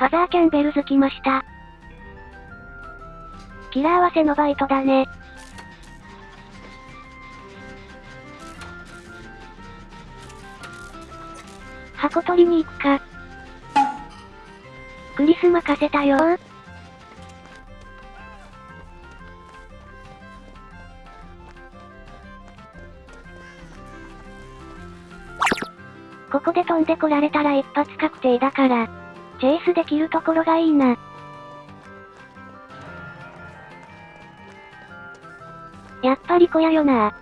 ファザーキャンベルズ来ました。キラー合わせのバイトだね。箱取りに行くか。クリス任せたよここで飛んでこられたら一発確定だから、チェイスできるところがいいな。やっぱり小屋よな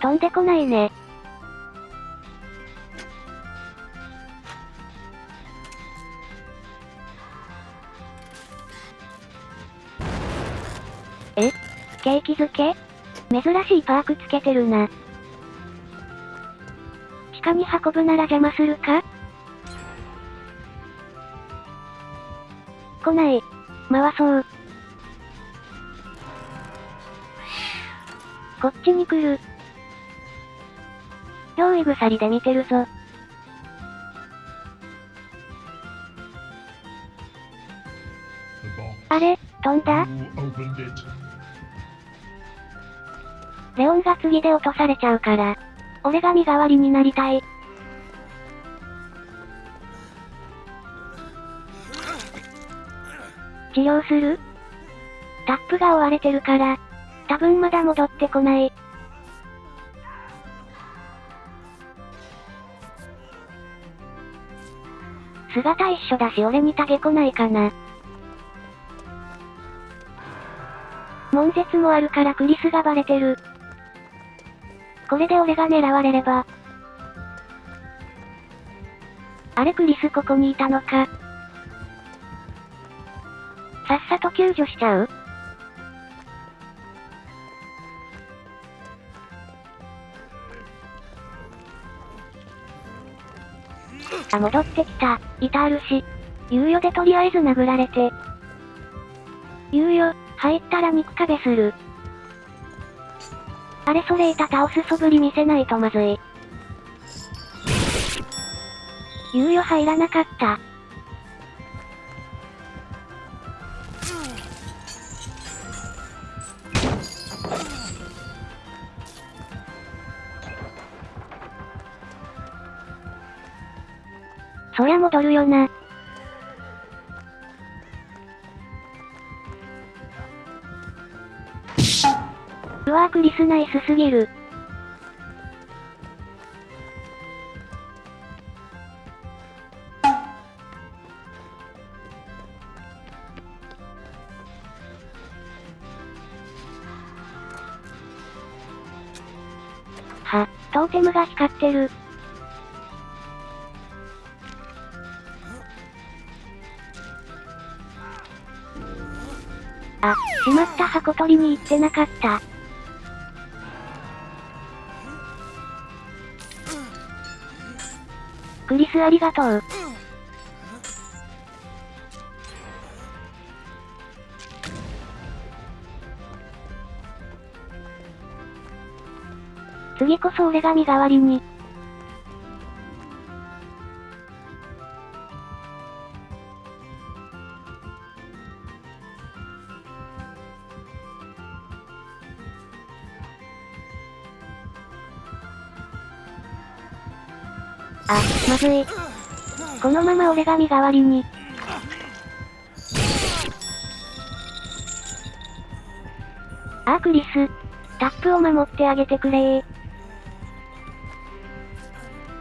飛んでこないね。え？ケーキ漬け？珍しいパークつけてるな。地下に運ぶなら邪魔するか？来ない。回そう。こっちに来る。用意鎖で見てるぞ。あれ、飛んだ？レオンが次で落とされちゃうから、俺が身代わりになりたい。治療する？タップが追われてるから、多分まだ戻ってこない。姿一緒だし俺にタゲ来ないかな。悶絶もあるからクリスがバレてる。これで俺が狙われれば。あれクリスここにいたのか。さっさと救助しちゃう？あ、戻ってきた。いたあるし。猶予でとりあえず殴られて。猶予、入ったら肉壁する。あれそれいた倒す素振り見せないとまずい。猶予入らなかった。そりゃ戻るよな。リスナイスすぎる。は、トーテムが光ってる。あ、しまった箱取りに行ってなかった。クリスありがとう。次こそ俺が身代わりに。あ、まずい。このまま俺が身代わりに。あークリス。タップを守ってあげてくれ。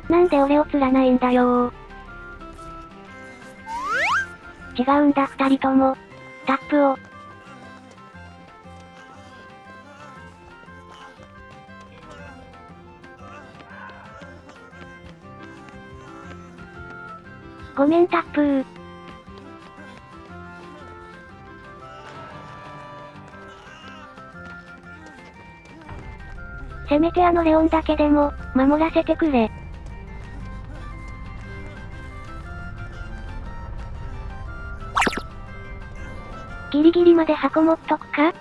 なんで俺を釣らないんだよ違うんだ二人とも。タップを。ごめんタップー。せめてあのレオンだけでも、守らせてくれ。ギリギリまで箱持っとくか？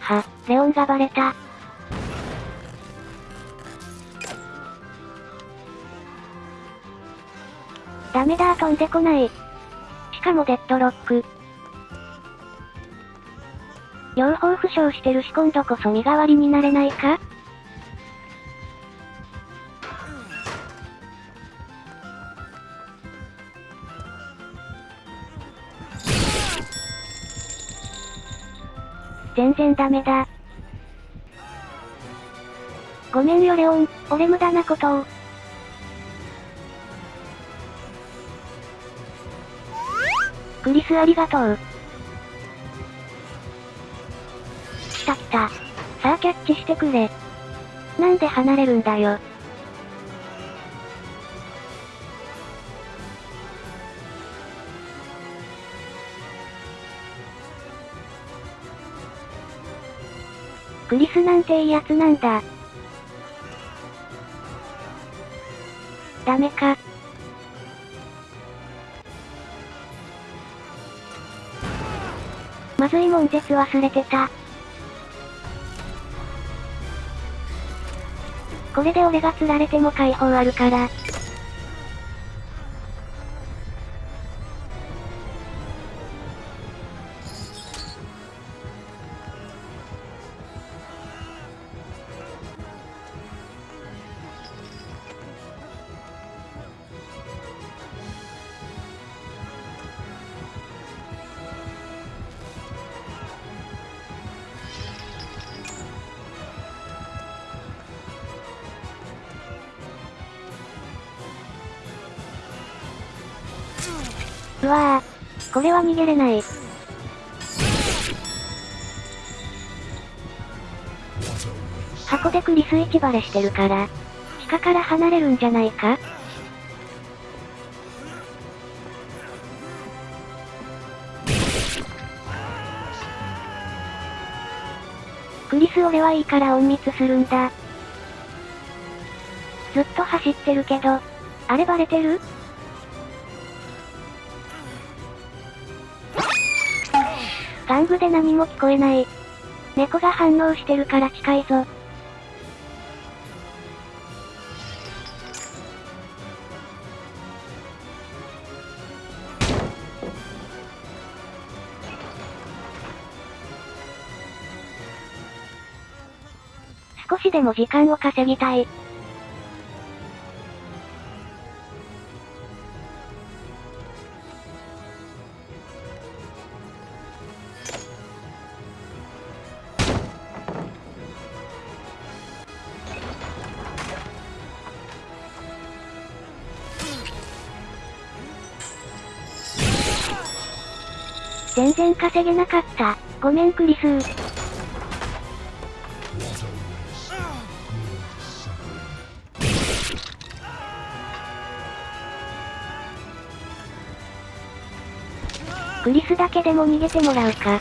は、レオンがバレた。ダメだ飛んでこない。しかもデッドロック。両方負傷してるし今度こそ身代わりになれないか？全然ダメだ。ごめんよレオン、俺無駄なことを。クリスありがとう。来た来た。さあキャッチしてくれ。なんで離れるんだよ。クリスなんていいやつなんだ。ダメか。まずいもん絶忘れてた。これで俺が釣られても解放あるから。うわぁ。これは逃げれない。箱でクリス市バレしてるから、地下から離れるんじゃないか？クリス俺はいいから隠密するんだ。ずっと走ってるけど、あれバレてる？玩具で何も聞こえない。猫が反応してるから近いぞ。少しでも時間を稼ぎたい。全然稼げなかった。ごめんクリス。クリスだけでも逃げてもらうか。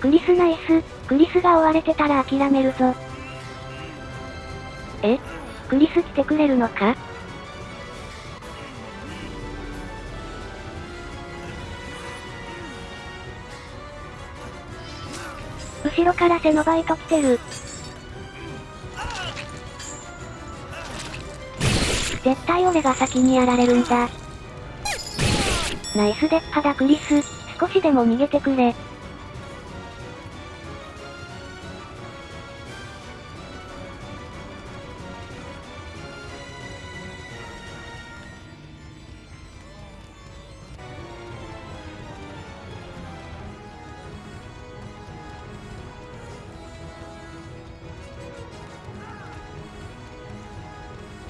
クリスナイス、クリスが追われてたら諦めるぞ。え？クリス来てくれるのか？後ろからセノバイト来てる。絶対俺が先にやられるんだ。ナイスデッパだクリス、少しでも逃げてくれ。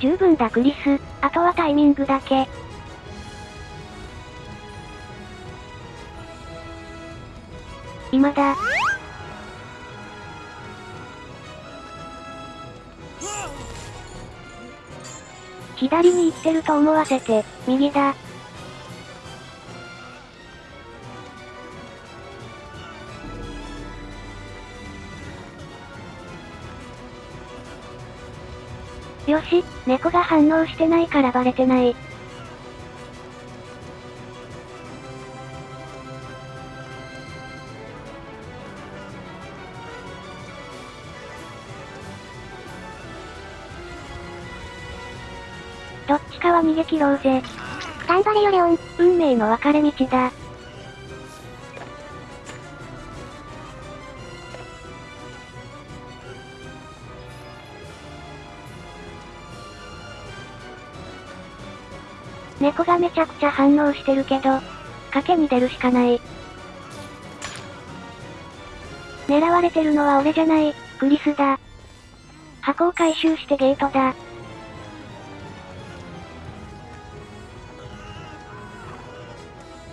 十分だクリス、あとはタイミングだけ。今だ。左に行ってると思わせて、右だ。よし、猫が反応してないからバレてない。どっちかは逃げ切ろうぜ。頑張れよレオン。運命の分かれ道だ。猫がめちゃくちゃ反応してるけど、賭けに出るしかない。狙われてるのは俺じゃない、クリスだ。箱を回収してゲートだ。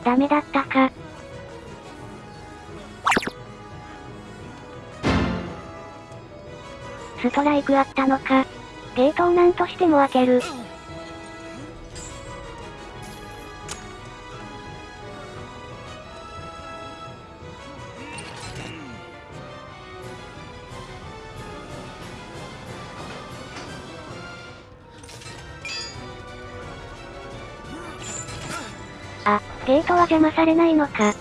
ダメだったか。ストライクあったのか。ゲートを何としても開ける。あ、ゲートは邪魔されないのか。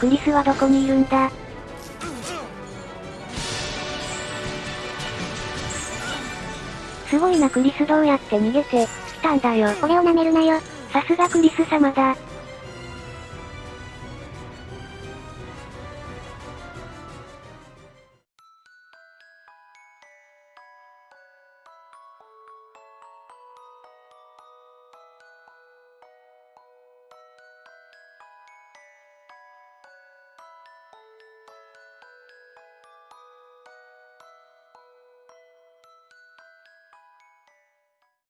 クリスはどこにいるんだ？すごいなクリスどうやって逃げて、来たんだよ。俺を舐めるなよ。さすがクリス様だ。